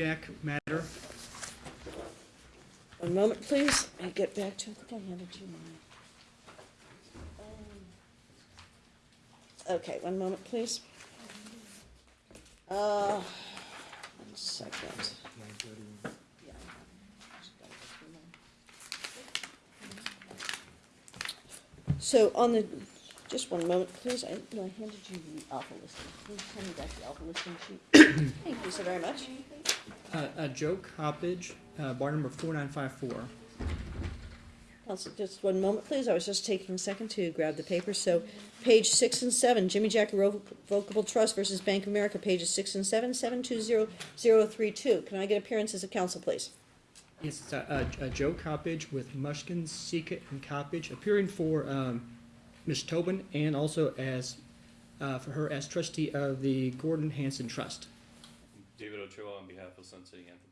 Jack matter. One moment, please. I get back to, I think I handed you mine. Um, Okay, one moment, please. Uh, one second. So on the, just one moment, please. I, no, I handed you the alpha listing. Hand me back the alpha listing sheet? Thank you so very much. Uh, Joe Coppedge, uh, bar number four nine five four. Counsel, just one moment, please. I was just taking a second to grab the paper. So, page six and seven, Jimmy Jack Irrevocable Trust versus Bank of America, pages six and seven, seven two zero zero three two. Can I get appearances of counsel, please? Yes, it's, uh, uh, Joe Coppedge with Mushkin, Cica, and Coppedge, appearing for, um, Ms. Tobin and also as, uh, for her as trustee of the Gordon Hanson Trust. David Ochoa on behalf of Sun City Anthem.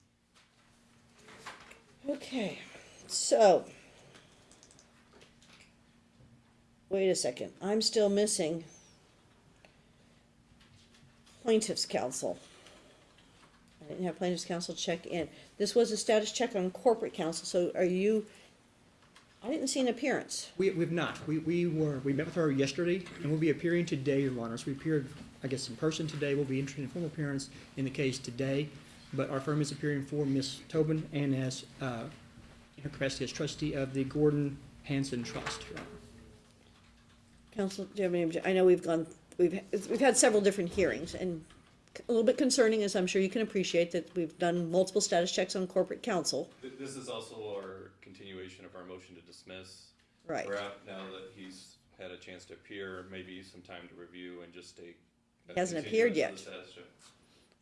Okay, so. Wait a second, I'm still missing plaintiff's counsel. I didn't have plaintiff's counsel check in. This was a status check on corporate counsel, so are you, I didn't see an appearance. We, we've not. We, we were, we met with her yesterday, and we'll be appearing today, Your Honors. We appeared, I guess, in person today. We'll be entering a formal appearance in the case today. But our firm is appearing for Ms. Tobin and as, uh, in her capacity as trustee of the Gordon Hanson Trust, Your Honor. Counsel, do you have any, obje- I know we've gone, we've, we've had several different hearings, and a little bit concerning, as I'm sure you can appreciate, that we've done multiple status checks on corporate counsel. Th- This is also our continuation of our motion to dismiss. Right. We're out now that he's had a chance to appear, maybe some time to review and just take. A He hasn't appeared yet. of the status check.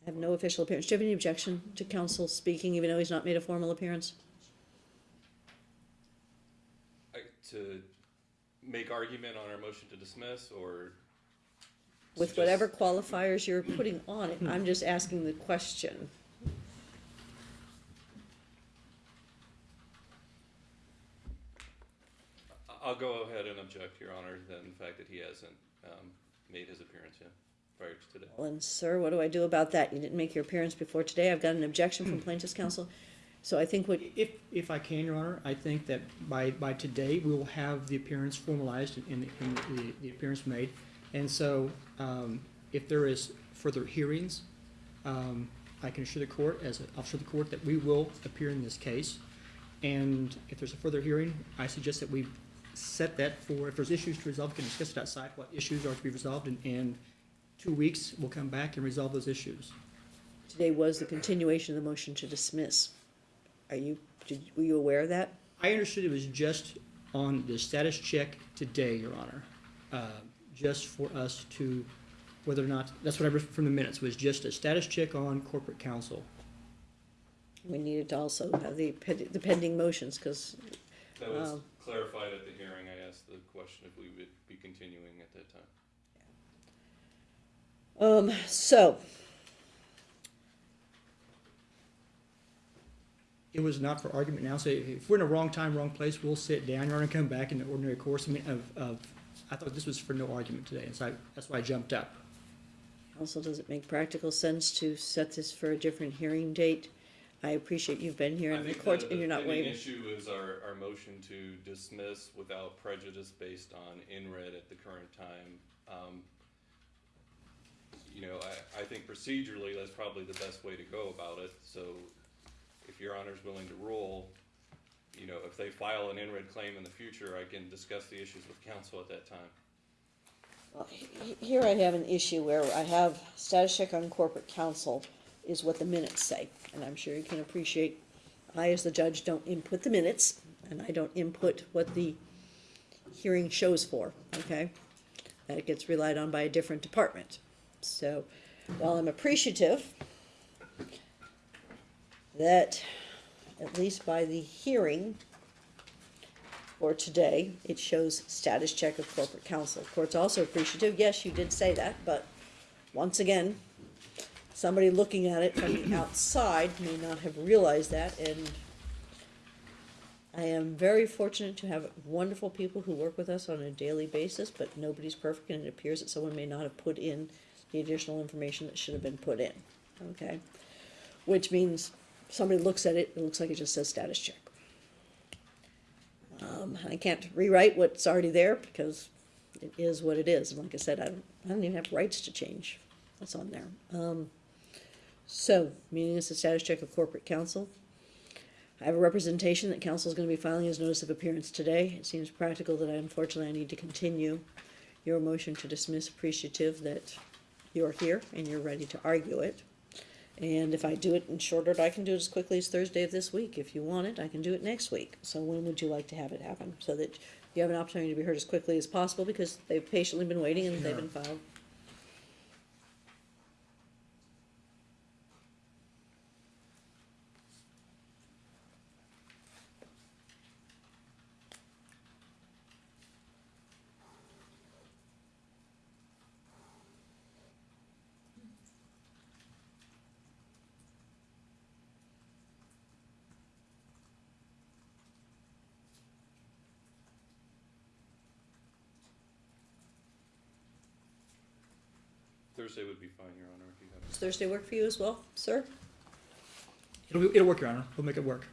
I have no official appearance. Do you have any objection to counsel speaking, even though he's not made a formal appearance? I- To make argument on our motion to dismiss or? With suggest- whatever qualifiers you're putting on it, I'm just asking the question. I- I'll go ahead and object, Your Honor, that in fact that he hasn't um, made his appearance yet prior to today. Well, and sir, what do I do about that? You didn't make your appearance before today. I've got an objection from plaintiff's counsel. So I think what, If, if I can, Your Honor, I think that by, by today, we will have the appearance formalized and, and the, the appearance made. And so, um, if there is further hearings, um, I can assure the court, as an officer of the court, that we will appear in this case. And if there's a further hearing, I suggest that we set that for, if there's issues to resolve, we can discuss it outside, what issues are to be resolved, and, and two weeks, we'll come back and resolve those issues. today was the continuation of the motion to dismiss. Are you, did, were you aware of that? I understood it was just on the status check today, Your Honor. Uh, Just for us to, whether or not, that's what I read from the minutes, was just a status check on corporate counsel. We needed to also have the, ped- the pending motions, because That was Um, clarified at the hearing. I asked the question if we would be continuing at that time. Um, so, It was not for argument now, so if we're in a wrong time, wrong place, we'll sit down, Your Honor, and come back in the ordinary course, I mean, of, of, I thought this was for no argument today, and so I, that's why I jumped up. also, does it make practical sense to set this for a different hearing date? I appreciate you've been here I in the think court the- and you're not The pending issue is our, our motion to dismiss without prejudice based on NRED at the current time. Um, You know, I, I think procedurally, that's probably the best way to go about it, so if your honor's willing to rule, you know, if they file an NRED claim in the future, I can discuss the issues with counsel at that time. Well, he- Here I have an issue where I have status check on corporate counsel is what the minutes say. And I'm sure you can appreciate, I as the judge don't input the minutes and I don't input what the hearing shows for, okay? That it gets relied on by a different department. So while I'm appreciative that at least by the hearing for today, it shows status check of corporate counsel. Court's also appreciative, yes, you did say that, but once again, somebody looking at it from the outside may not have realized that, and I am very fortunate to have wonderful people who work with us on a daily basis, but nobody's perfect, and it appears that someone may not have put in the additional information that should have been put in, okay? which means somebody looks at it, it looks like it just says status check. Um, I can't rewrite what's already there because it is what it is. And like I said, I don't, I don't even have rights to change what's on there. Um, so, meaning it's a status check of corporate counsel. I have a representation that counsel is gonna be filing his notice of appearance today. It seems practical that I unfortunately I need to continue your motion to dismiss appreciative that you're here and you're ready to argue it. And if I do it in short order, I can do it as quickly as Thursday of this week. If you want it, I can do it next week. So when would you like to have it happen? So that you have an opportunity to be heard as quickly as possible because they've patiently been waiting and they've been filed. Thursday would be fine, Your Honor, if you have. Does Thursday work for you as well, sir? It'll, be- it'll work, Your Honor. We'll make it work.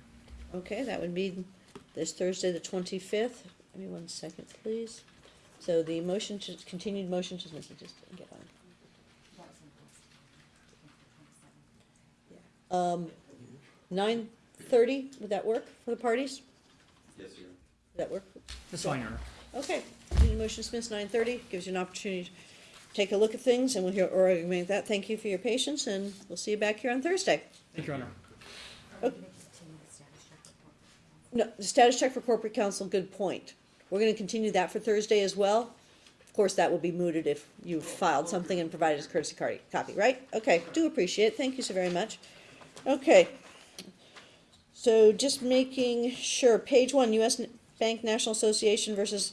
Okay, that would be this Thursday, the twenty-fifth. Give me one second, please. So the motion to, continued motion to, let me just get on. Um, nine thirty, would that work for the parties? Yes, Your Honor. Would that work? That's fine, Your Honor. Okay, continued motion to dismiss nine thirty, gives you an opportunity to take a look at things, and we'll hear or make that. Thank you for your patience, and we'll see you back here on Thursday. Thank you, Your Honor. Oh. No, the status check for corporate counsel, good point. We're gonna continue that for Thursday as well. Of course, that will be mooted if you filed something and provided us courtesy card, copy, right? Okay, do appreciate it, thank you so very much. Okay. So just making sure, page one, US Bank National Association versus